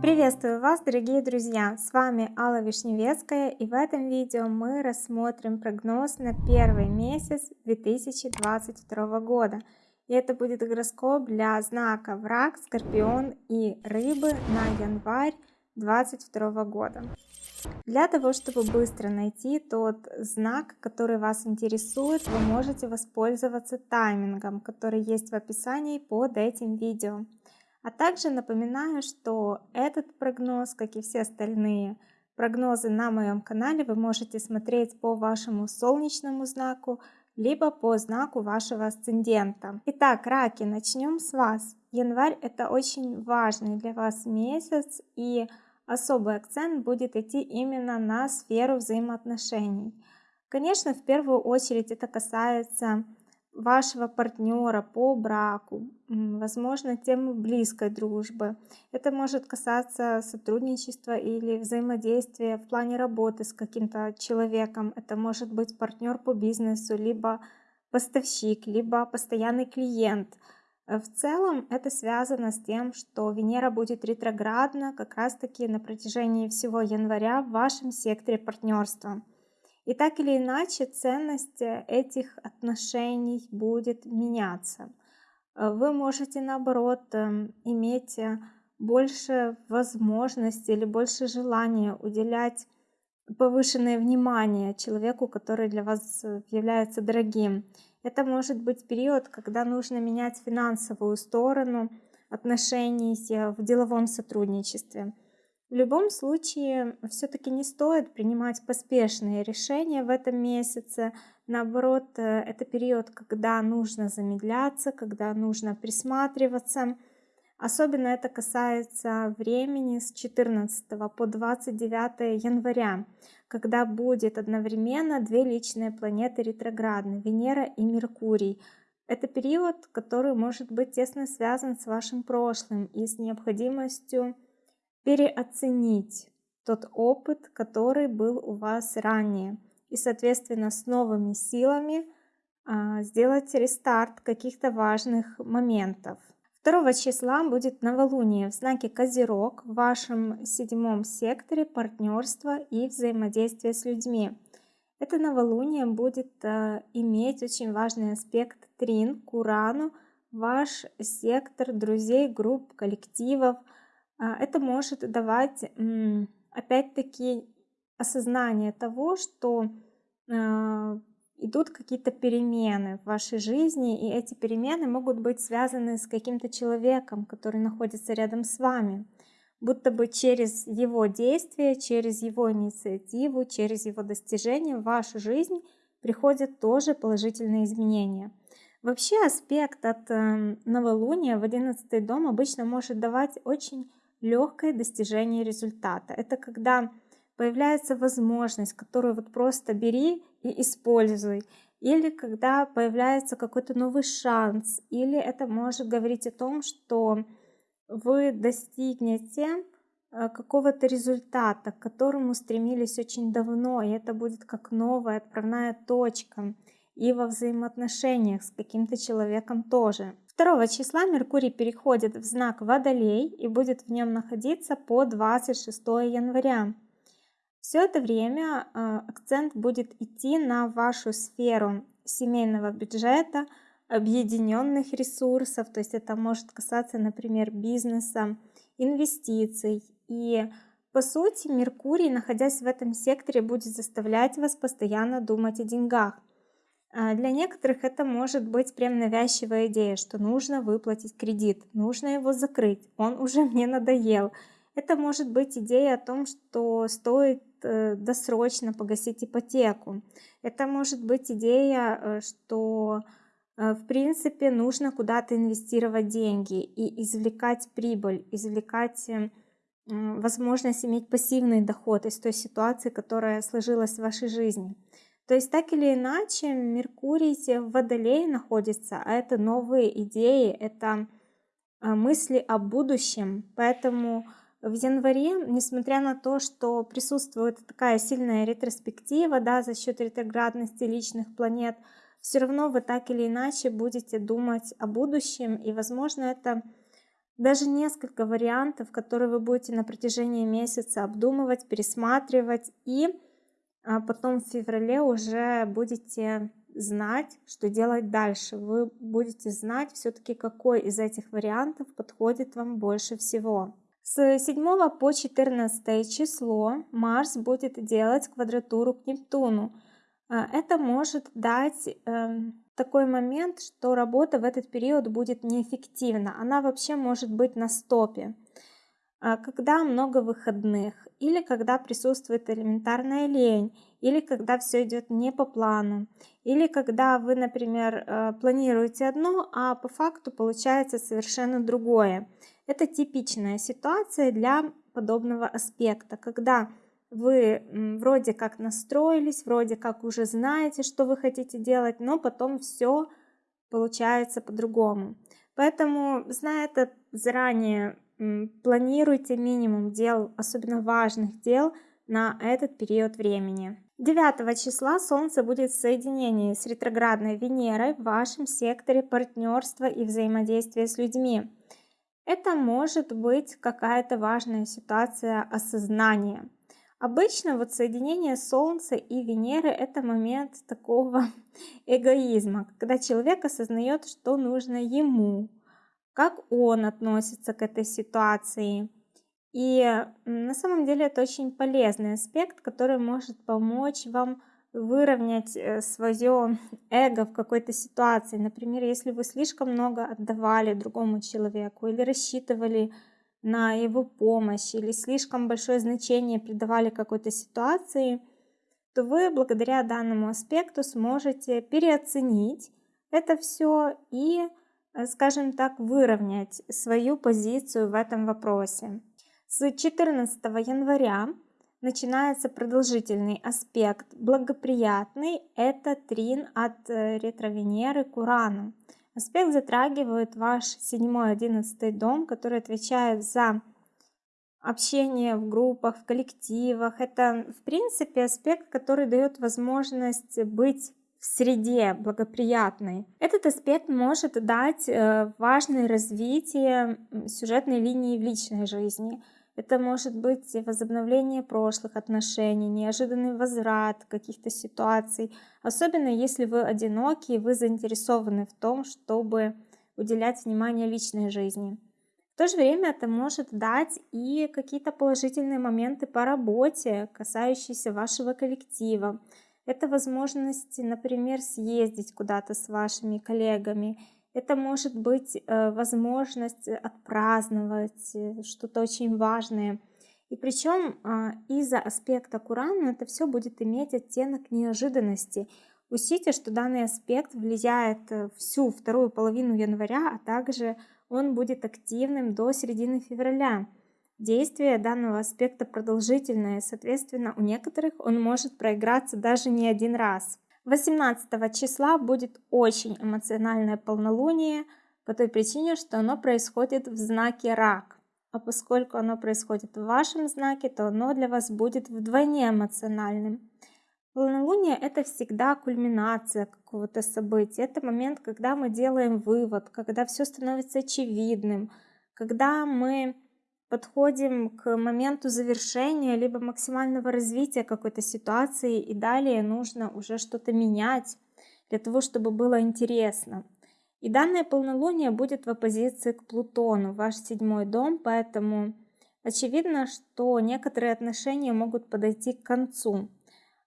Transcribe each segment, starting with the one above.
Приветствую вас, дорогие друзья! С вами Алла Вишневецкая и в этом видео мы рассмотрим прогноз на первый месяц 2022 года. И это будет гороскоп для знака Враг, Скорпион и Рыбы на январь 2022 года. Для того, чтобы быстро найти тот знак, который вас интересует, вы можете воспользоваться таймингом, который есть в описании под этим видео. А также напоминаю, что этот прогноз, как и все остальные прогнозы на моем канале, вы можете смотреть по вашему солнечному знаку, либо по знаку вашего асцендента. Итак, раки, начнем с вас. Январь это очень важный для вас месяц и особый акцент будет идти именно на сферу взаимоотношений. Конечно, в первую очередь это касается вашего партнера по браку, возможно, темы близкой дружбы. Это может касаться сотрудничества или взаимодействия в плане работы с каким-то человеком. Это может быть партнер по бизнесу, либо поставщик, либо постоянный клиент – в целом это связано с тем, что Венера будет ретроградна как раз-таки на протяжении всего января в вашем секторе партнерства. И так или иначе ценность э, этих отношений будет меняться. Э, вы можете наоборот эм, иметь больше возможности или больше желания уделять повышенное внимание человеку, который для вас является дорогим. Это может быть период, когда нужно менять финансовую сторону отношений в деловом сотрудничестве. В любом случае, все-таки не стоит принимать поспешные решения в этом месяце. Наоборот, э, это период, когда нужно замедляться, когда нужно присматриваться. Особенно это касается времени с 14 по 29 января когда будет одновременно две личные планеты ретроградны, Венера и Меркурий. Это период, который может быть тесно связан с вашим прошлым и с необходимостью переоценить тот опыт, который был у вас ранее. И, соответственно, с новыми силами а, сделать рестарт каких-то важных моментов. 2 числа будет новолуние в знаке Козерог в вашем седьмом секторе партнерства и взаимодействия с людьми. Это новолуние будет э, иметь очень важный аспект трин к Урану, ваш сектор друзей, групп, коллективов. Э, это может давать, э, опять-таки, осознание того, что э, идут какие-то перемены в вашей жизни, и эти перемены могут быть связаны с каким-то человеком, который находится рядом с вами, будто бы через его действия, через его инициативу, через его достижения в вашу жизнь приходят тоже положительные изменения. Вообще аспект от э, новолуния в 11 дом обычно может давать очень легкое достижение результата. Это когда появляется возможность, которую вот просто бери и используй. Или когда появляется какой-то новый шанс. Или это может говорить о том, что вы достигнете э, какого-то результата, к которому стремились очень давно, и это будет как новая отправная точка и во взаимоотношениях с каким-то человеком тоже. 2 числа Меркурий переходит в знак Водолей и будет в нем находиться по 26 января. Все это время а, акцент будет идти на вашу сферу семейного бюджета, объединенных ресурсов, то есть это может касаться, например, бизнеса, инвестиций. И по сути Меркурий, находясь в этом секторе, будет заставлять вас постоянно думать о деньгах. А, для некоторых это может быть прям навязчивая идея, что нужно выплатить кредит, нужно его закрыть, он уже мне надоел. Это может быть идея о том, что стоит э, досрочно погасить ипотеку. Это может быть идея, э, что э, в принципе нужно куда-то инвестировать деньги и извлекать прибыль, извлекать возможность иметь пассивный доход из той ситуации, которая сложилась в вашей жизни. То есть так или иначе Меркурий в Водолее находится, а это новые идеи, это мысли о будущем. Поэтому в январе, несмотря на то, что присутствует такая сильная ретроспектива да, за счет ретроградности личных планет, все равно вы так или иначе будете думать о будущем, и, возможно, это даже несколько вариантов, которые вы будете на протяжении месяца обдумывать, пересматривать, и а, потом в феврале уже будете знать, что делать дальше. Вы будете знать все-таки, какой из этих вариантов подходит вам больше всего. С 7 по 14 число Марс будет делать квадратуру к Нептуну. А, это может дать э, такой момент, что работа в этот период будет неэффективна. Она вообще может быть на стопе. А, когда много выходных, или когда присутствует элементарная лень, или когда все идет не по плану, или когда вы, например, э, планируете одно, а по факту получается совершенно другое. Это типичная ситуация для подобного аспекта, когда вы вроде как настроились, вроде как уже знаете, что вы хотите делать, но потом все получается по-другому. Поэтому, зная это заранее, планируйте минимум дел, особенно важных дел, на этот период времени. 9 числа Солнце будет в соединении с ретроградной Венерой в вашем секторе партнерства и взаимодействия с людьми. Это может быть какая-то важная ситуация осознания. Обычно вот соединение Солнца и Венеры это момент такого эгоизма, когда человек осознает, что нужно ему, как он относится к этой ситуации. И на самом деле это очень полезный аспект, который может помочь вам выровнять э, свое эго в какой-то ситуации. Например, если вы слишком много отдавали другому человеку или рассчитывали на его помощь или слишком большое значение придавали какой-то ситуации, то вы благодаря данному аспекту сможете переоценить это все и, э, скажем так, выровнять свою позицию в этом вопросе. С 14 января начинается продолжительный аспект. Благоприятный – это трин от э, ретро-Венеры к Урану. Аспект затрагивает ваш 7-11 дом, который отвечает за общение в группах, в коллективах. Это, в принципе, аспект, который дает возможность быть в среде благоприятной. Этот аспект может дать э, важное развитие сюжетной линии в личной жизни – это может быть возобновление прошлых отношений, неожиданный возврат каких-то ситуаций. Особенно если вы одиноки и вы заинтересованы в том, чтобы уделять внимание личной жизни. В то же время это может дать и какие-то положительные моменты по работе, касающиеся вашего коллектива. Это возможность, например, съездить куда-то с вашими коллегами это может быть э, возможность отпраздновать э, что-то очень важное. И причем а, из-за аспекта Курана это все будет иметь оттенок неожиданности. Учтите, что данный аспект влияет э, всю вторую половину января, а также он будет активным до середины февраля. Действие данного аспекта продолжительное, соответственно, у некоторых он может проиграться даже не один раз. 18 числа будет очень эмоциональное полнолуние по той причине, что оно происходит в знаке рак. А поскольку оно происходит в вашем знаке, то оно для вас будет вдвойне эмоциональным. Полнолуние – это всегда кульминация какого-то события. Это момент, когда мы делаем вывод, когда все становится очевидным, когда мы подходим к моменту завершения либо максимального развития какой-то ситуации и далее нужно уже что-то менять для того, чтобы было интересно. И данное полнолуние будет в оппозиции к Плутону, ваш седьмой дом, поэтому очевидно, что некоторые отношения могут подойти к концу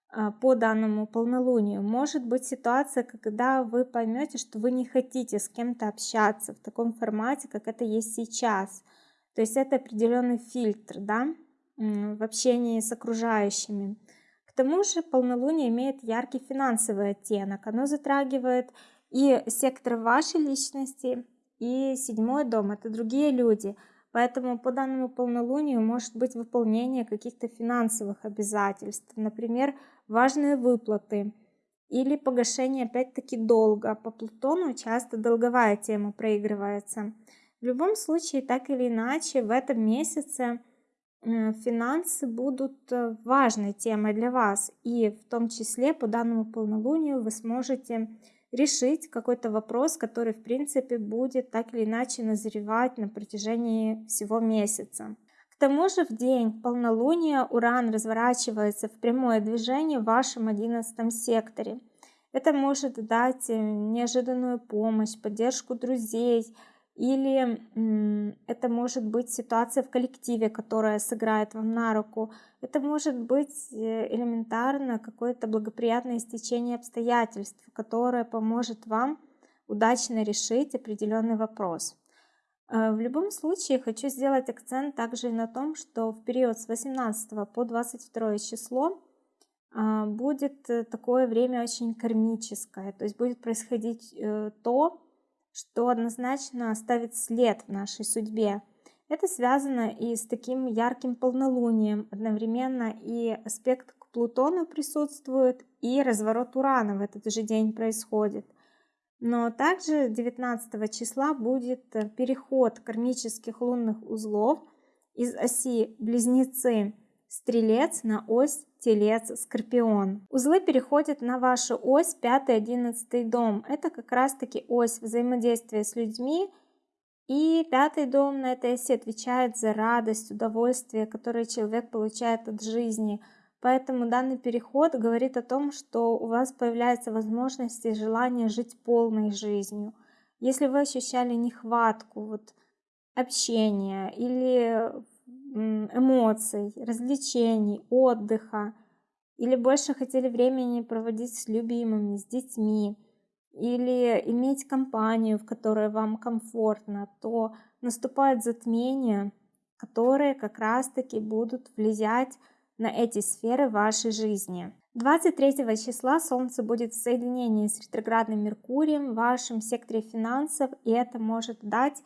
а, по данному полнолунию. Может быть ситуация, когда вы поймете, что вы не хотите с кем-то общаться в таком формате, как это есть сейчас – то есть это определенный фильтр да, в общении с окружающими. К тому же полнолуние имеет яркий финансовый оттенок. Оно затрагивает и сектор вашей личности, и седьмой дом. Это другие люди. Поэтому по данному полнолунию может быть выполнение каких-то финансовых обязательств. Например, важные выплаты или погашение опять-таки долга. По Плутону часто долговая тема проигрывается. В любом случае, так или иначе, в этом месяце э, финансы будут э, важной темой для вас. И в том числе по данному полнолунию вы сможете решить какой-то вопрос, который в принципе будет так или иначе назревать на протяжении всего месяца. К тому же в день полнолуния Уран разворачивается в прямое движение в вашем одиннадцатом секторе. Это может дать э, неожиданную помощь, поддержку друзей, или это может быть ситуация в коллективе, которая сыграет вам на руку. Это может быть э, элементарно какое-то благоприятное стечение обстоятельств, которое поможет вам удачно решить определенный вопрос. Э, в любом случае хочу сделать акцент также и на том, что в период с 18 по 22 число а, будет э, такое время очень кармическое, то есть будет происходить то, что однозначно оставит след в нашей судьбе. Это связано и с таким ярким полнолунием, одновременно и аспект к Плутону присутствует, и разворот Урана в этот же день происходит. Но также 19 числа будет переход кармических лунных узлов из оси Близнецы Стрелец на ось Телец, Скорпион. Узлы переходят на вашу ось 5-11 дом. Это как раз таки ось взаимодействия с людьми. И пятый дом на этой оси отвечает за радость, удовольствие, которое человек получает от жизни. Поэтому данный переход говорит о том, что у вас появляется возможность и желание жить полной жизнью. Если вы ощущали нехватку вот, общения или эмоций, развлечений, отдыха, или больше хотели времени проводить с любимыми, с детьми, или иметь компанию, в которой вам комфортно, то наступает затмение, которые как раз-таки будут влиять на эти сферы вашей жизни. 23 числа Солнце будет в соединении с ретроградным Меркурием в вашем секторе финансов, и это может дать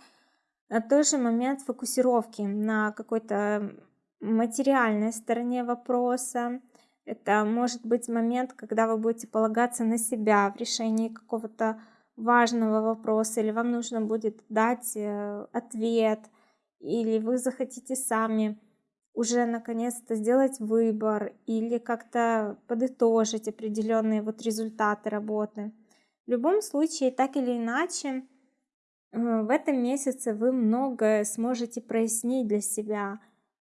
тоже момент фокусировки на какой-то материальной стороне вопроса. Это может быть момент, когда вы будете полагаться на себя в решении какого-то важного вопроса, или вам нужно будет дать э, ответ, или вы захотите сами уже наконец-то сделать выбор или как-то подытожить определенные вот результаты работы. В любом случае, так или иначе, в этом месяце вы многое сможете прояснить для себя.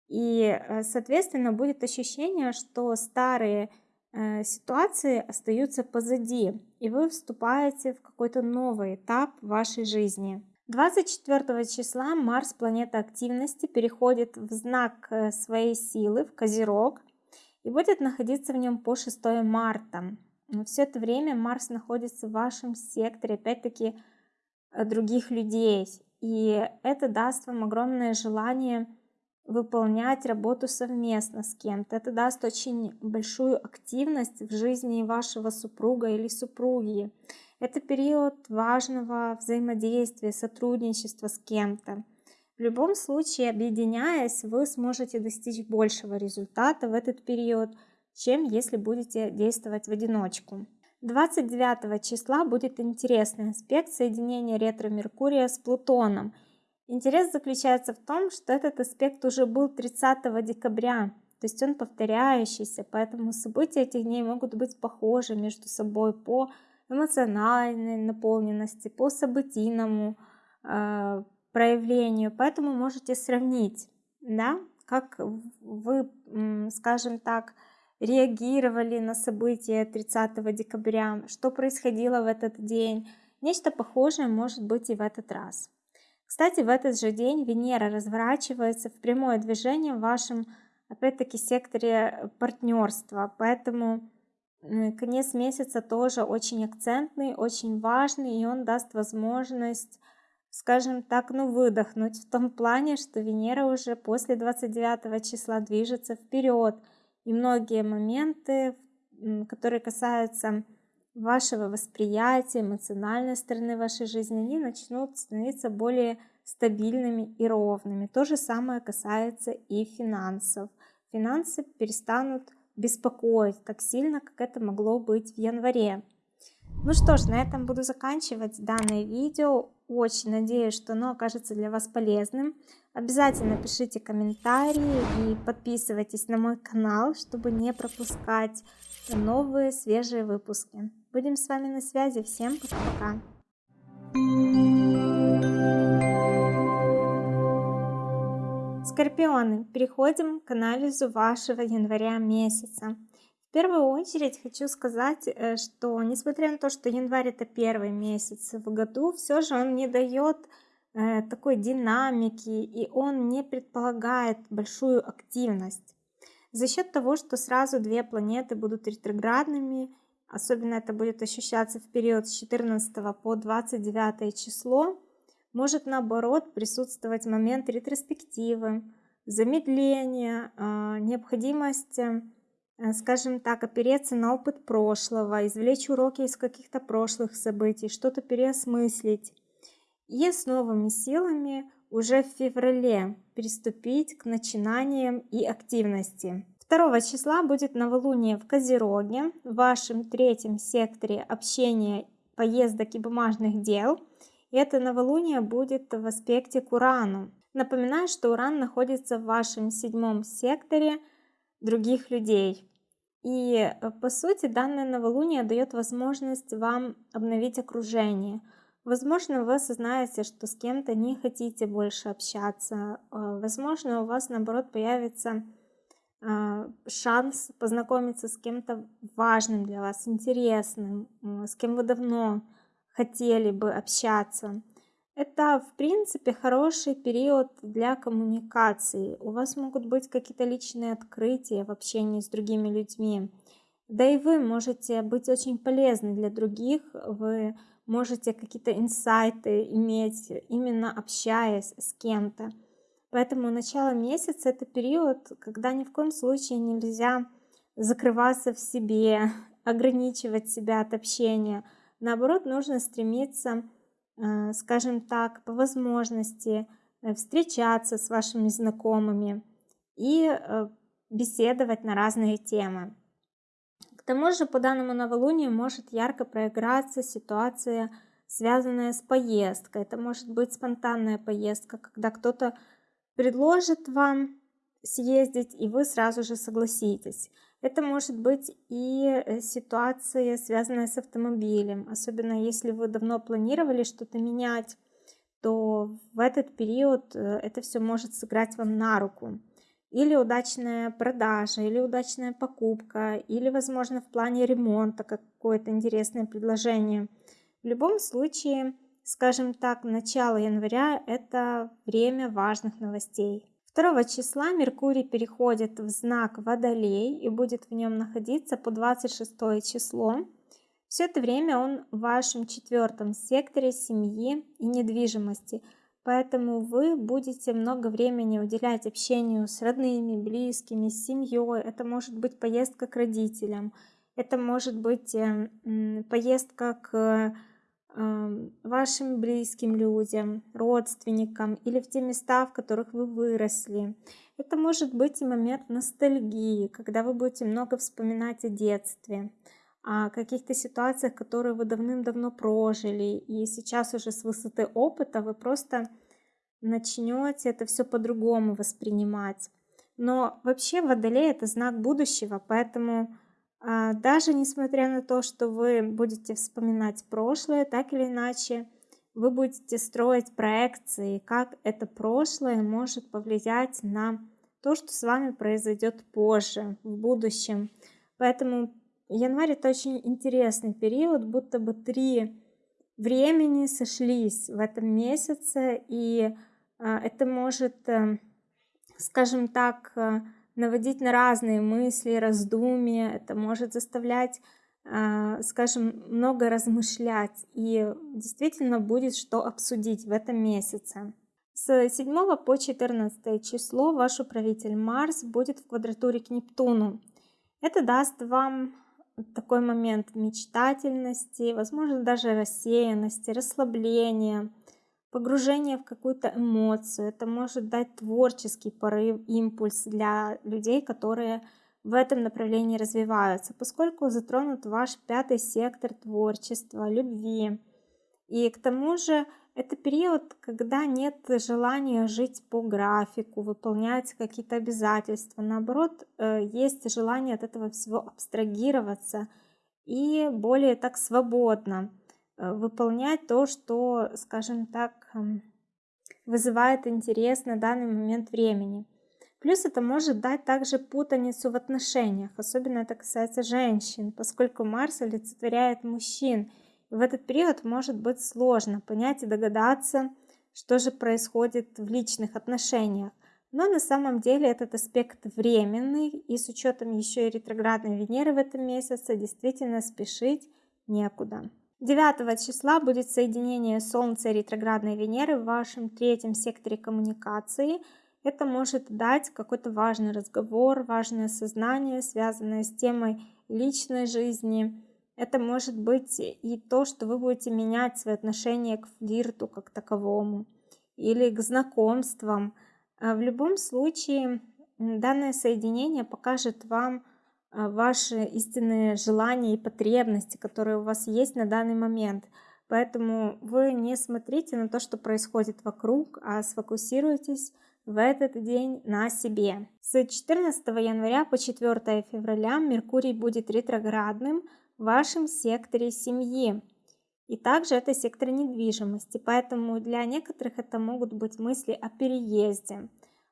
И, э, соответственно, будет ощущение, что старые э, ситуации остаются позади, и вы вступаете в какой-то новый этап вашей жизни. 24 числа Марс, планета активности, переходит в знак своей силы, в Козерог, и будет находиться в нем по 6 марта. Все это время Марс находится в вашем секторе, опять-таки, Э, других людей. И это даст вам огромное желание выполнять работу совместно с кем-то. Это даст очень большую активность в жизни вашего супруга или супруги. Это период важного взаимодействия, сотрудничества с кем-то. В любом случае, объединяясь, вы сможете достичь большего результата в этот период, чем если будете действовать в одиночку. 29 числа будет интересный аспект соединения ретро-Меркурия с Плутоном. Интерес заключается в том, что этот аспект уже был 30 декабря, то есть он повторяющийся, поэтому события этих дней могут быть похожи между собой по эмоциональной наполненности, по событийному э, проявлению, поэтому можете сравнить, да, как вы, скажем так, реагировали на события 30 декабря, что происходило в этот день. Нечто похожее может быть и в этот раз. Кстати, в этот же день Венера разворачивается в прямое движение в вашем, опять-таки, секторе партнерства. Поэтому конец месяца тоже очень акцентный, очень важный, и он даст возможность, скажем так, ну выдохнуть в том плане, что Венера уже после 29 числа движется вперед – и многие моменты, которые касаются вашего восприятия, эмоциональной стороны вашей жизни, они начнут становиться более стабильными и ровными. То же самое касается и финансов. Финансы перестанут беспокоить так сильно, как это могло быть в январе. Ну что ж, на этом буду заканчивать данное видео. Очень надеюсь, что оно окажется для вас полезным. Обязательно пишите комментарии и подписывайтесь на мой канал, чтобы не пропускать новые свежие выпуски. Будем с вами на связи. Всем пока-пока. Скорпионы, переходим к анализу вашего января месяца. В первую очередь хочу сказать, э, что несмотря на то, что январь это первый месяц в году, все же он не дает такой динамики и он не предполагает большую активность. За счет того, что сразу две планеты будут ретроградными, особенно это будет ощущаться в период с 14 по 29 число, может наоборот присутствовать момент ретроспективы, замедления, а, необходимость, э, скажем так, опереться на опыт прошлого, извлечь уроки из каких-то прошлых событий, что-то переосмыслить. И с новыми силами уже в феврале приступить к начинаниям и активности. 2 числа будет новолуние в Козероге, в вашем третьем секторе общения, поездок и бумажных дел – это новолуние будет в аспекте к Урану. Напоминаю, что Уран находится в вашем седьмом секторе других людей. И э, по сути данное новолуние дает возможность вам обновить окружение. Возможно, вы осознаете, что с кем-то не хотите больше общаться. Э, возможно, у вас наоборот появится э, шанс познакомиться с кем-то важным для вас, интересным, с кем вы давно хотели бы общаться. Это, в принципе, хороший период для коммуникации. У вас могут быть какие-то личные открытия в общении с другими людьми. Да и вы можете быть очень полезны для других. Вы можете какие-то инсайты иметь, именно общаясь с кем-то. Поэтому начало месяца это период, когда ни в коем случае нельзя закрываться в себе, ограничивать себя от общения – Наоборот, нужно стремиться, э, скажем так, по возможности э, встречаться с вашими знакомыми и э, беседовать на разные темы. Тому же по данному новолунию может ярко проиграться ситуация, связанная с поездкой. Это может быть спонтанная поездка, когда кто-то предложит вам съездить, и вы сразу же согласитесь. Это может быть и э, ситуация, связанная с автомобилем, особенно если вы давно планировали что-то менять, то в этот период э, это все может сыграть вам на руку. Или удачная продажа, или удачная покупка, или, возможно, в плане ремонта какое-то интересное предложение. В любом случае, скажем так, начало января – это время важных новостей. 2 числа Меркурий переходит в знак Водолей и будет в нем находиться по 26 число. Все это время он в вашем четвертом секторе семьи и недвижимости, поэтому вы будете много времени уделять общению с родными, близкими, с семьей. Это может быть поездка к родителям, это может быть эм, поездка к вашим близким людям, родственникам или в те места, в которых вы выросли. Это может быть и момент ностальгии, когда вы будете много вспоминать о детстве, о каких-то ситуациях, которые вы давным-давно прожили, и сейчас уже с высоты опыта вы просто начнете это все по-другому воспринимать. Но вообще Водолей это знак будущего, поэтому а, даже несмотря на то, что вы будете вспоминать прошлое, так или иначе, вы будете строить проекции, как это прошлое может повлиять на то, что с вами произойдет позже, в будущем. Поэтому январь это очень интересный период, будто бы три времени сошлись в этом месяце, и а, это может, э, скажем так, э, наводить на разные мысли, раздумья, это может заставлять, а, скажем, много размышлять, и действительно будет что обсудить в этом месяце. С 7 по 14 число ваш управитель Марс будет в квадратуре к Нептуну. Это даст вам такой момент мечтательности, возможно, даже рассеянности, расслабления, погружение в какую-то эмоцию. Это может дать творческий порыв, импульс для людей, которые в этом направлении развиваются, поскольку затронут ваш пятый сектор творчества, любви. И к тому же это период, когда нет желания жить по графику, выполнять какие-то обязательства. Наоборот, э, есть желание от этого всего абстрагироваться и более так свободно э, выполнять то, что, скажем так, эм, вызывает интерес на данный момент времени. Плюс это может дать также путаницу в отношениях, особенно это касается женщин, поскольку Марс олицетворяет мужчин. В этот период может быть сложно понять и догадаться, что же происходит в личных отношениях. Но на самом деле этот аспект временный, и с учетом еще и ретроградной Венеры в этом месяце, действительно спешить некуда. 9 числа будет соединение Солнца и ретроградной Венеры в вашем третьем секторе коммуникации – это может дать какой-то важный разговор, важное сознание, связанное с темой личной жизни. Это может быть и то, что вы будете менять свои отношения к флирту как таковому или к знакомствам. А в любом случае, данное соединение покажет вам а, ваши истинные желания и потребности, которые у вас есть на данный момент. Поэтому вы не смотрите на то, что происходит вокруг, а сфокусируйтесь в этот день на себе. С 14 января по 4 февраля Меркурий будет ретроградным в вашем секторе семьи. И также это сектор недвижимости, поэтому для некоторых это могут быть мысли о переезде,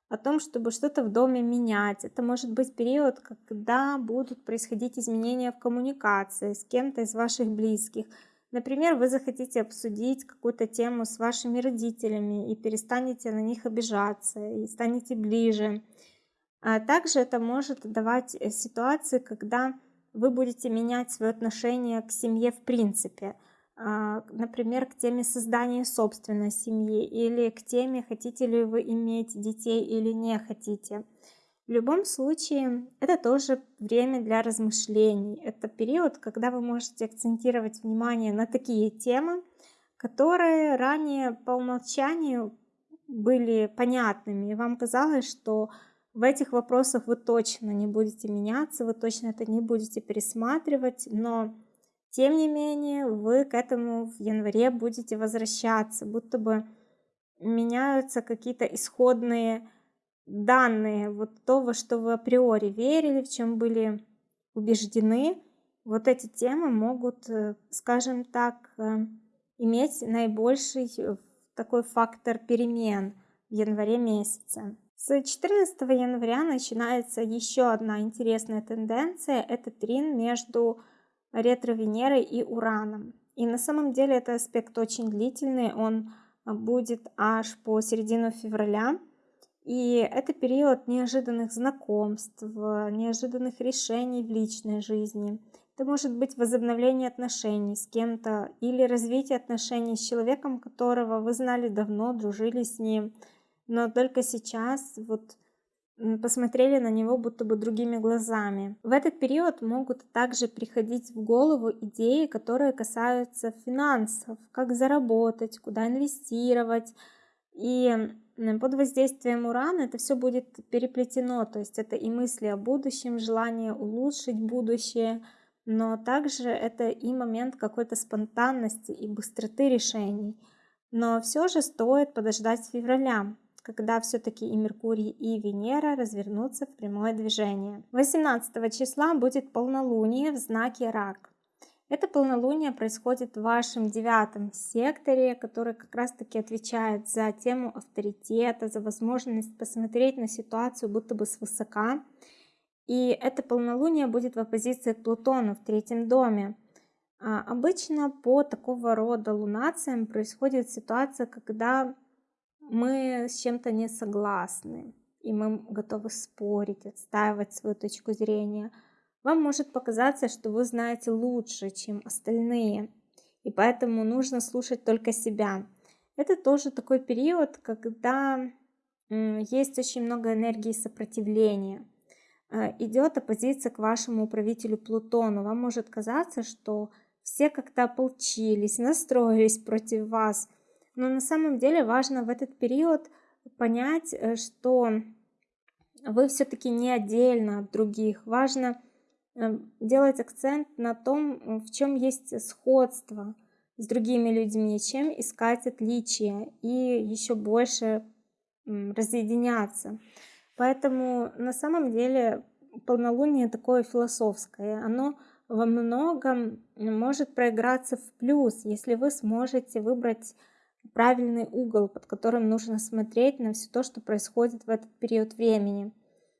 о том, чтобы что-то в доме менять. Это может быть период, когда будут происходить изменения в коммуникации с кем-то из ваших близких – Например, вы захотите обсудить какую-то тему с вашими родителями и перестанете на них обижаться и станете ближе. А также это может давать э, ситуации, когда вы будете менять свое отношение к семье в принципе. А, например, к теме создания собственной семьи или к теме, хотите ли вы иметь детей или не хотите. В любом случае, это тоже время для размышлений. Это период, когда вы можете акцентировать внимание на такие темы, которые ранее по умолчанию были понятными, и вам казалось, что в этих вопросах вы точно не будете меняться, вы точно это не будете пересматривать, но тем не менее вы к этому в январе будете возвращаться, будто бы меняются какие-то исходные данные, вот то, во что вы априори верили, в чем были убеждены, вот эти темы могут, э, скажем так, э, иметь наибольший э, такой фактор перемен в январе месяце. С 14 января начинается еще одна интересная тенденция. Это трин между ретро-Венерой и Ураном. И на самом деле это аспект очень длительный. Он будет аж по середину февраля. И это период неожиданных знакомств, неожиданных решений в личной жизни. Это может быть возобновление отношений с кем-то или развитие отношений с человеком, которого вы знали давно, дружили с ним, но только сейчас вот посмотрели на него будто бы другими глазами. В этот период могут также приходить в голову идеи, которые касаются финансов, как заработать, куда инвестировать. И под воздействием урана это все будет переплетено, то есть это и мысли о будущем, желание улучшить будущее, но также это и момент какой-то спонтанности и быстроты решений. Но все же стоит подождать февраля, когда все-таки и Меркурий, и Венера развернутся в прямое движение. 18 числа будет полнолуние в знаке Рак. Это полнолуние происходит в вашем девятом секторе, который как раз-таки отвечает за тему авторитета, за возможность посмотреть на ситуацию будто бы свысока. И это полнолуние будет в оппозиции к Плутону в третьем доме. А обычно по такого рода лунациям происходит ситуация, когда мы с чем-то не согласны, и мы готовы спорить, отстаивать свою точку зрения – вам может показаться, что вы знаете лучше, чем остальные, и поэтому нужно слушать только себя. Это тоже такой период, когда есть очень много энергии сопротивления. Э, Идет оппозиция к вашему управителю Плутону. Вам может казаться, что все как-то ополчились, настроились против вас. Но на самом деле важно в этот период понять, э, что вы все-таки не отдельно от других. Важно Эм, делать акцент на том, в чем есть сходство с другими людьми, чем искать отличия и еще больше разъединяться. Поэтому на самом деле полнолуние такое философское. Оно во многом может проиграться в плюс, если вы сможете выбрать правильный угол, под которым нужно смотреть на все то, что происходит в этот период времени.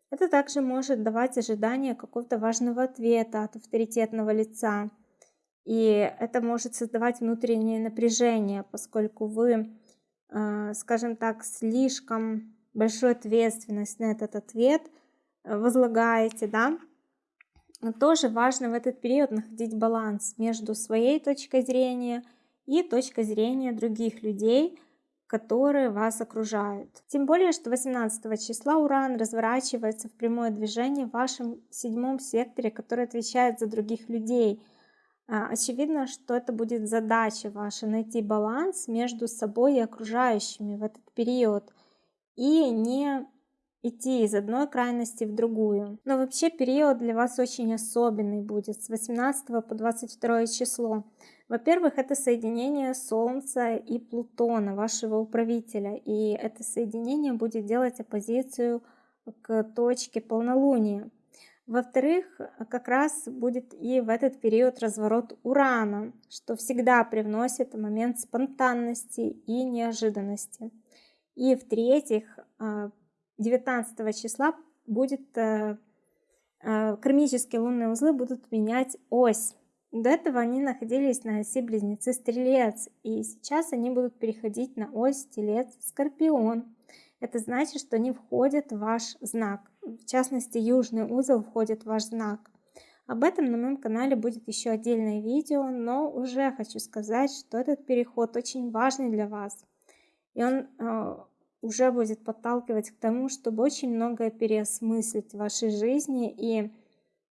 Это также может давать ожидание какого-то важного ответа от авторитетного лица. И это может создавать внутреннее напряжение, поскольку вы, э, скажем так, слишком большую ответственность на этот ответ э, возлагаете, да, тоже важно в этот период находить баланс между своей точкой зрения и точкой зрения других людей, которые вас окружают. Тем более, что 18 числа Уран разворачивается в прямое движение в вашем седьмом секторе, который отвечает за других людей. А, очевидно, что это будет задача ваша найти баланс между собой и окружающими в этот период и не идти из одной крайности в другую. Но вообще период для вас очень особенный будет с 18 по 22 число. Во-первых, это соединение Солнца и Плутона, вашего управителя. И это соединение будет делать оппозицию к точке полнолуния. Во-вторых, как раз будет и в этот период разворот Урана, что всегда привносит момент спонтанности и неожиданности. И в-третьих, а, 19 числа будет э, э, кармические лунные узлы будут менять ось. До этого они находились на оси близнецы Стрелец, и сейчас они будут переходить на ось Телец Скорпион. Это значит, что они входят в ваш знак. В частности, южный узел входит в ваш знак. Об этом на моем канале будет еще отдельное видео, но уже хочу сказать, что этот переход очень важный для вас. И он э, уже будет подталкивать к тому, чтобы очень многое переосмыслить в вашей жизни. И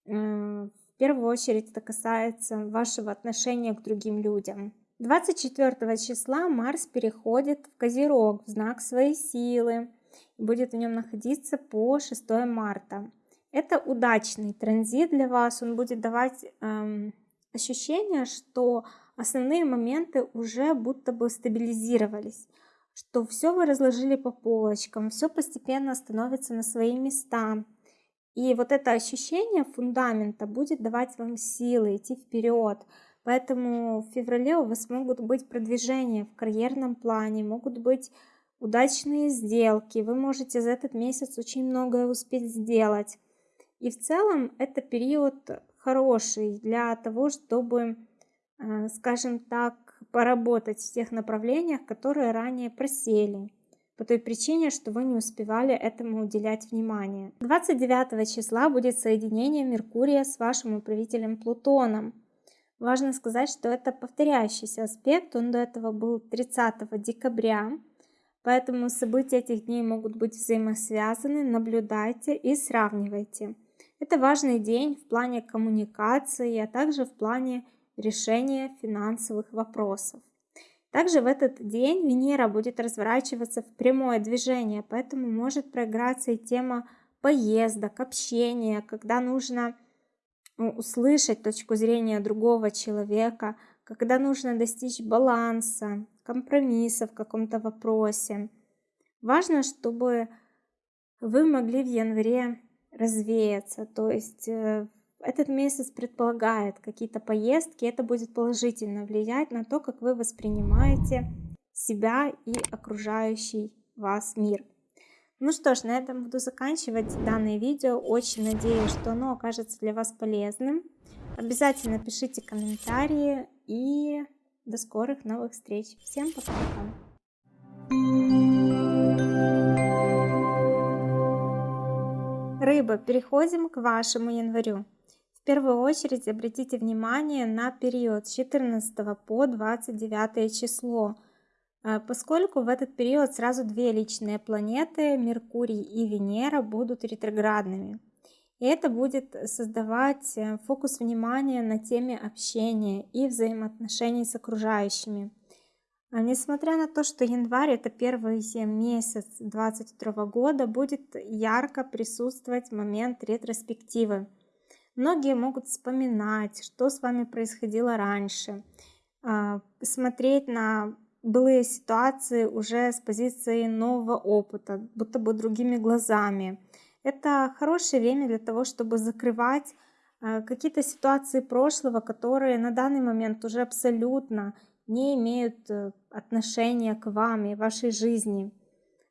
э, первую очередь это касается вашего отношения к другим людям. 24 числа Марс переходит в Козерог, в знак своей силы, и будет в нем находиться по 6 марта. Это удачный транзит для вас, он будет давать эм, ощущение, что основные моменты уже будто бы стабилизировались что все вы разложили по полочкам, все постепенно становится на свои места. И вот это ощущение фундамента будет давать вам силы идти вперед. Поэтому в феврале у вас могут быть продвижения в карьерном плане, могут быть удачные сделки. Вы можете за этот месяц очень многое успеть сделать. И в целом это период хороший для того, чтобы, э, скажем так, поработать в тех направлениях, которые ранее просели, по той причине, что вы не успевали этому уделять внимание. 29 числа будет соединение Меркурия с вашим управителем Плутоном. Важно сказать, что это повторяющийся аспект, он до этого был 30 декабря, поэтому события этих дней могут быть взаимосвязаны, наблюдайте и сравнивайте. Это важный день в плане коммуникации, а также в плане решения финансовых вопросов. Также в этот день Венера будет разворачиваться в прямое движение, поэтому может проиграться и тема поездок, общения, когда нужно ну, услышать точку зрения другого человека, когда нужно достичь баланса, компромисса в каком-то вопросе. Важно, чтобы вы могли в январе развеяться, то есть э, этот месяц предполагает какие-то поездки, это будет положительно влиять на то, как вы воспринимаете себя и окружающий вас мир. Ну что ж, на этом буду заканчивать данное видео. Очень надеюсь, что оно окажется для вас полезным. Обязательно пишите комментарии и до скорых новых встреч. Всем пока-пока. Рыба, переходим к вашему январю. Первую очередь обратите внимание на период с 14 по 29 число, э, поскольку в этот период сразу две личные планеты, Меркурий и Венера, будут ретроградными. И это будет создавать э, фокус внимания на теме общения и взаимоотношений с окружающими. А несмотря на то, что январь это первый месяц 2022 года, будет ярко присутствовать момент ретроспективы. Многие могут вспоминать, что с вами происходило раньше, а, смотреть на былые ситуации уже с позиции нового опыта, будто бы другими глазами. Это хорошее время для того, чтобы закрывать э, какие-то ситуации прошлого, которые на данный момент уже абсолютно не имеют э, отношения к вам и вашей жизни.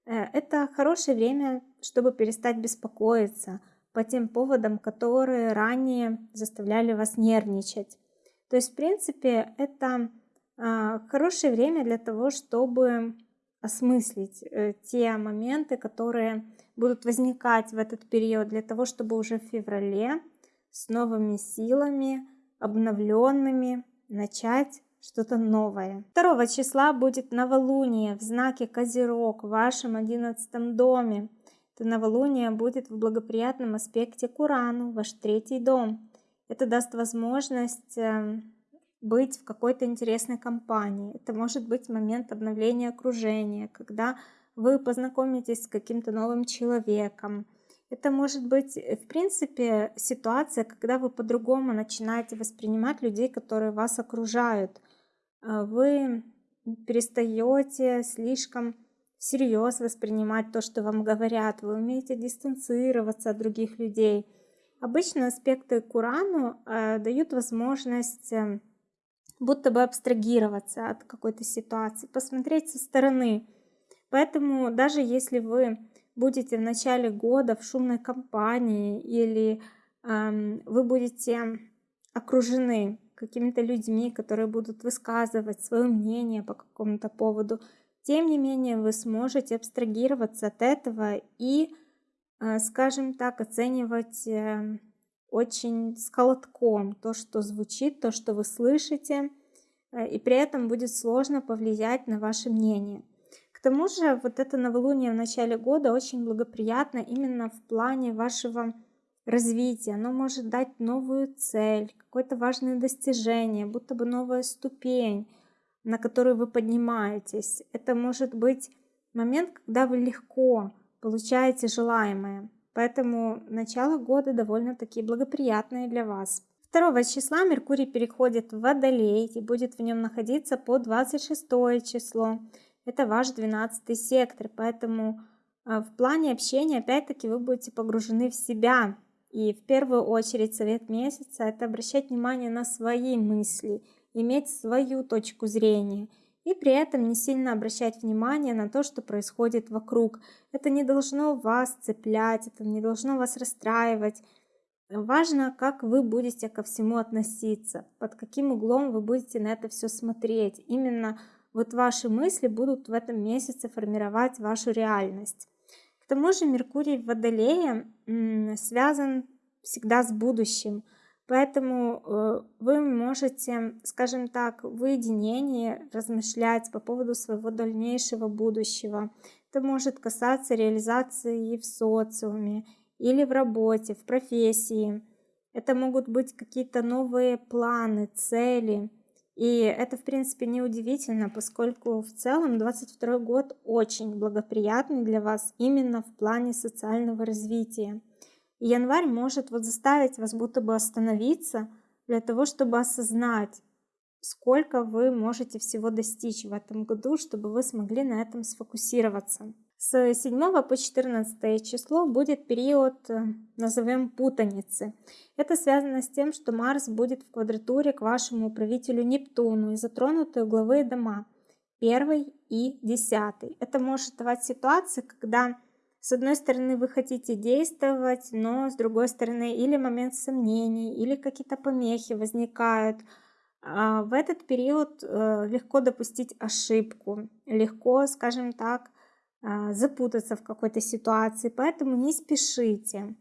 Э, это хорошее время, чтобы перестать беспокоиться по тем поводам, которые ранее заставляли вас нервничать. То есть, в принципе, это а, хорошее время для того, чтобы осмыслить э, те моменты, которые будут возникать в этот период, для того, чтобы уже в феврале с новыми силами, обновленными, начать что-то новое. 2 числа будет новолуние в знаке Козерог в вашем 11 доме. Это новолуние будет в благоприятном аспекте к Урану, ваш третий дом. Это даст возможность эм, быть в какой-то интересной компании. Это может быть момент обновления окружения, когда вы познакомитесь с каким-то новым человеком. Это может быть, э, в принципе, ситуация, когда вы по-другому начинаете воспринимать людей, которые вас окружают. А вы перестаете слишком всерьез воспринимать то, что вам говорят. Вы умеете дистанцироваться от других людей. Обычно аспекты к Урану э, дают возможность э, будто бы абстрагироваться от какой-то ситуации, посмотреть со стороны. Поэтому даже если вы будете в начале года в шумной компании или э, вы будете окружены какими-то людьми, которые будут высказывать свое мнение по какому-то поводу, тем не менее вы сможете абстрагироваться от этого и, э, скажем так, оценивать э, очень с то, что звучит, то, что вы слышите, э, и при этом будет сложно повлиять на ваше мнение. К тому же вот это новолуние в начале года очень благоприятно именно в плане вашего развития. Оно может дать новую цель, какое-то важное достижение, будто бы новая ступень, на которую вы поднимаетесь. Это может быть момент, когда вы легко получаете желаемое. Поэтому начало года довольно-таки благоприятное для вас. 2 числа Меркурий переходит в Водолей и будет в нем находиться по 26 число. Это ваш 12 сектор, поэтому а, в плане общения опять-таки вы будете погружены в себя. И в первую очередь совет месяца это обращать внимание на свои мысли, иметь свою точку зрения – и при этом не сильно обращать внимание на то, что происходит вокруг. Это не должно вас цеплять, это не должно вас расстраивать. Важно, как вы будете ко всему относиться, под каким углом вы будете на это все смотреть. Именно вот ваши мысли будут в этом месяце формировать вашу реальность. К тому же Меркурий в Водолее связан всегда с будущим – Поэтому э, вы можете, скажем так, в уединении размышлять по поводу своего дальнейшего будущего. Это может касаться реализации в социуме, или в работе, в профессии. Это могут быть какие-то новые планы, цели. И это, в принципе, не удивительно, поскольку в целом 22 год очень благоприятный для вас именно в плане социального развития. И январь может вот заставить вас будто бы остановиться для того, чтобы осознать, сколько вы можете всего достичь в этом году, чтобы вы смогли на этом сфокусироваться. С 7 по 14 число будет период, э, назовем, путаницы. Это связано с тем, что Марс будет в квадратуре к вашему управителю Нептуну и затронуты угловые дома 1 и 10. Это может давать ситуации, когда с одной стороны вы хотите действовать, но с другой стороны или момент сомнений, или какие-то помехи возникают. А, в этот период э, легко допустить ошибку, легко, скажем так, а, запутаться в какой-то ситуации, поэтому не спешите.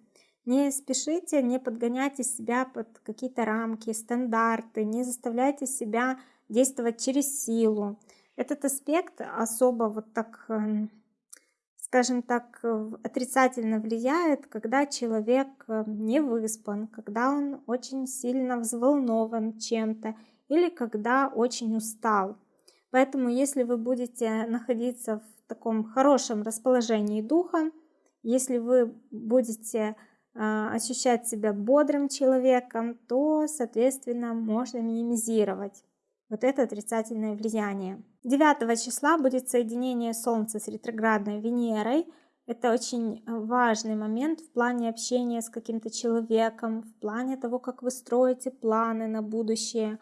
Не спешите, не подгоняйте себя под какие-то рамки, стандарты, не заставляйте себя действовать через силу. Этот аспект особо вот так эм, скажем так, отрицательно влияет, когда человек э, не выспан, когда он очень сильно взволнован чем-то или когда очень устал. Поэтому если вы будете находиться в таком хорошем расположении духа, если вы будете э, ощущать себя бодрым человеком, то, соответственно, можно минимизировать вот это отрицательное влияние. 9 числа будет соединение Солнца с ретроградной Венерой. Это очень важный момент в плане общения с каким-то человеком, в плане того, как вы строите планы на будущее.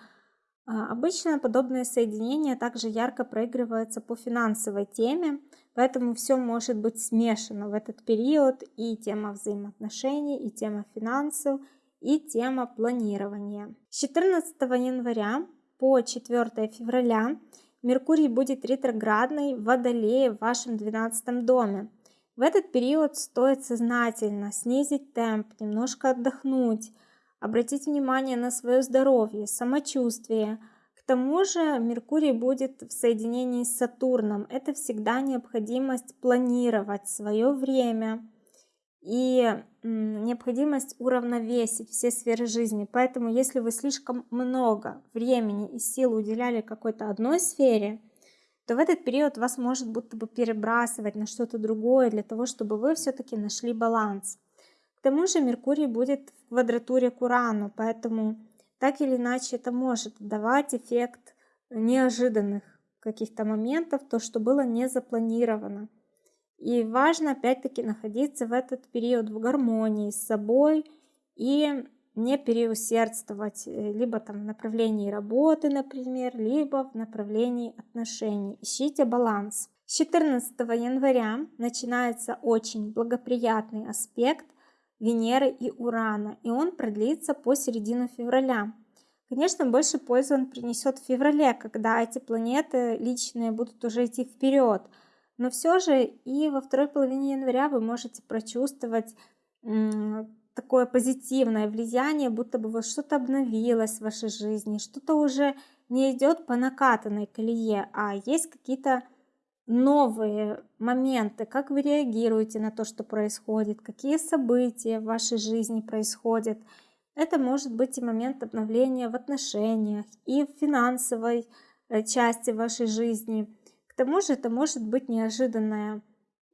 А, обычно подобные соединения также ярко проигрываются по финансовой теме, поэтому все может быть смешано в этот период и тема взаимоотношений, и тема финансов, и тема планирования. С 14 января по 4 февраля Меркурий будет ретроградный в Водолее в вашем 12 доме. В этот период стоит сознательно снизить темп, немножко отдохнуть, обратить внимание на свое здоровье, самочувствие. К тому же Меркурий будет в соединении с Сатурном. Это всегда необходимость планировать свое время и необходимость уравновесить все сферы жизни. Поэтому если вы слишком много времени и сил уделяли какой-то одной сфере, то в этот период вас может будто бы перебрасывать на что-то другое для того, чтобы вы все-таки нашли баланс. К тому же Меркурий будет в квадратуре к Урану, поэтому так или иначе это может давать эффект неожиданных каких-то моментов, то, что было не запланировано. И важно опять-таки находиться в этот период в гармонии с собой и не переусердствовать э, либо там в направлении работы, например, либо в направлении отношений. Ищите баланс. С 14 января начинается очень благоприятный аспект Венеры и Урана, и он продлится по середину февраля. Конечно, больше пользы он принесет в феврале, когда эти планеты личные будут уже идти вперед. Но все же и во второй половине января вы можете прочувствовать такое позитивное влияние, будто бы вот что-то обновилось в вашей жизни, что-то уже не идет по накатанной колее, а есть какие-то новые моменты, как вы реагируете на то, что происходит, какие события в вашей жизни происходят. Это может быть и момент обновления в отношениях, и в финансовой э, части вашей жизни. К тому же это может быть неожиданная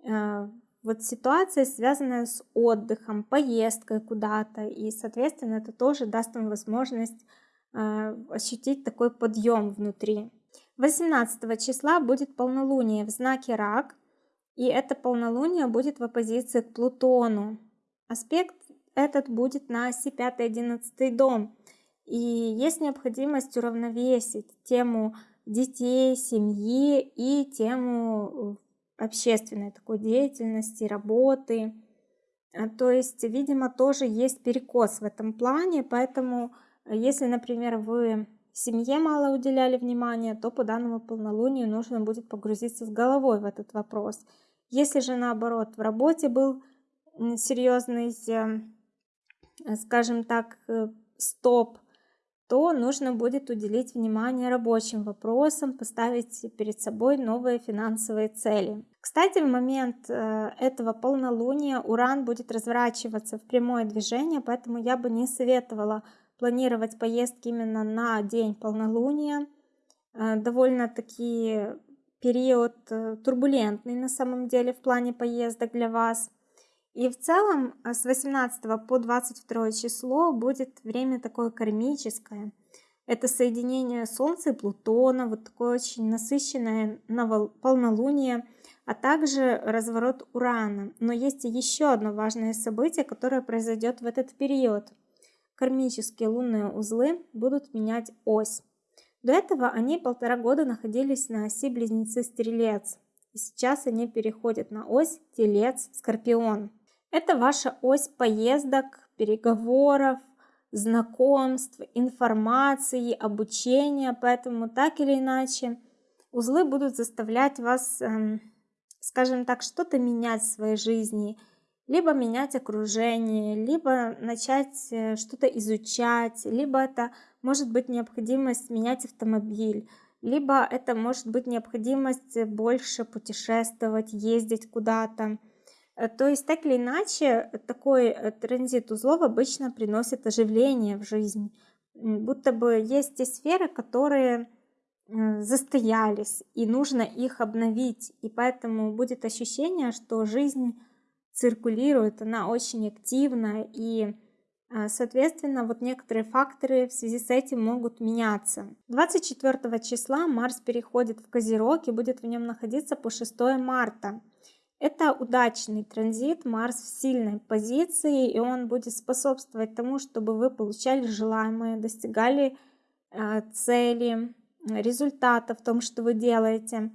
э, вот ситуация, связанная с отдыхом, поездкой куда-то, и, соответственно, это тоже даст вам возможность э, ощутить такой подъем внутри. 18 числа будет полнолуние в знаке Рак, и это полнолуние будет в оппозиции к Плутону. Аспект этот будет на оси 5-11 дом, и есть необходимость уравновесить тему детей, семьи и тему э, общественной такой деятельности, работы. А, то есть, видимо, тоже есть перекос в этом плане, поэтому э, если, например, вы семье мало уделяли внимания, то по данному полнолунию нужно будет погрузиться с головой в этот вопрос. Если же наоборот в работе был серьезный, э, скажем так, стоп, то нужно будет уделить внимание рабочим вопросам, поставить перед собой новые финансовые цели. Кстати, в момент э, этого полнолуния Уран будет разворачиваться в прямое движение, поэтому я бы не советовала планировать поездки именно на день полнолуния. Э, довольно-таки период э, турбулентный на самом деле в плане поездок для вас – и в целом а, с 18 по 22 число будет время такое кармическое. Это соединение Солнца и Плутона, вот такое очень насыщенное полнолуние, а также разворот Урана. Но есть еще одно важное событие, которое произойдет в этот период. Кармические лунные узлы будут менять ось. До этого они полтора года находились на оси Близнецы-Стрелец. И сейчас они переходят на ось Телец-Скорпион. Это ваша ось поездок, переговоров, знакомств, информации, обучения, поэтому так или иначе узлы будут заставлять вас, эм, скажем так, что-то менять в своей жизни, либо менять окружение, либо начать э, что-то изучать, либо это может быть необходимость менять автомобиль, либо это может быть необходимость больше путешествовать, ездить куда-то. Э, то есть, так или иначе, такой э, транзит узлов обычно приносит оживление в жизнь. Будто бы есть те сферы, которые э, застоялись, и нужно их обновить. И поэтому будет ощущение, что жизнь циркулирует, она очень активна, и, соответственно, вот некоторые факторы в связи с этим могут меняться. 24 числа Марс переходит в Козерог и будет в нем находиться по 6 марта. Это удачный транзит, Марс в сильной позиции, и он будет способствовать тому, чтобы вы получали желаемое, достигали э, цели, результата в том, что вы делаете.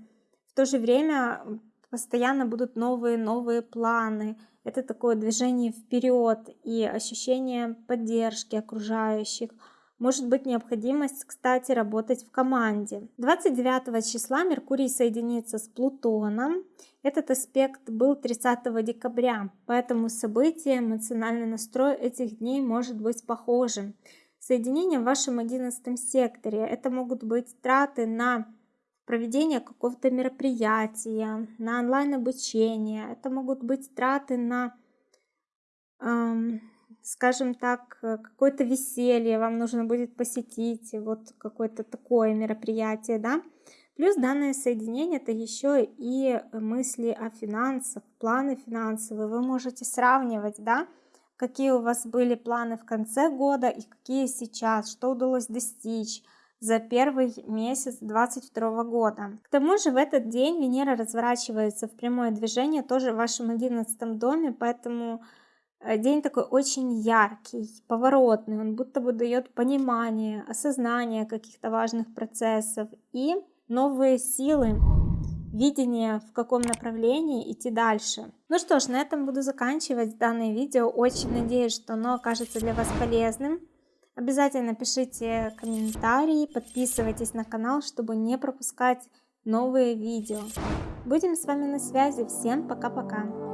В то же время постоянно будут новые-новые планы. Это такое движение вперед и ощущение поддержки окружающих – может быть необходимость, кстати, работать в команде. 29 числа Меркурий соединится с Плутоном. Этот аспект был 30 декабря, поэтому события, эмоциональный настрой этих дней может быть похожим. Соединение в вашем 11 секторе. Это могут быть траты на проведение какого-то мероприятия, на онлайн обучение. Это могут быть траты на скажем так, э, какое-то веселье вам нужно будет посетить, вот какое-то такое мероприятие, да. Плюс данное соединение это еще и мысли о финансах, планы финансовые. Вы можете сравнивать, да, какие у вас были планы в конце года и какие сейчас, что удалось достичь за первый месяц 22 года. К тому же в этот день Венера разворачивается в прямое движение тоже в вашем 11 доме, поэтому день такой очень яркий, поворотный, он будто бы дает понимание, осознание каких-то важных процессов и новые силы, видение, в каком направлении идти дальше. Ну что ж, на этом буду заканчивать данное видео. Очень надеюсь, что оно окажется для вас полезным. Обязательно пишите комментарии, подписывайтесь на канал, чтобы не пропускать новые видео. Будем с вами на связи. Всем пока-пока.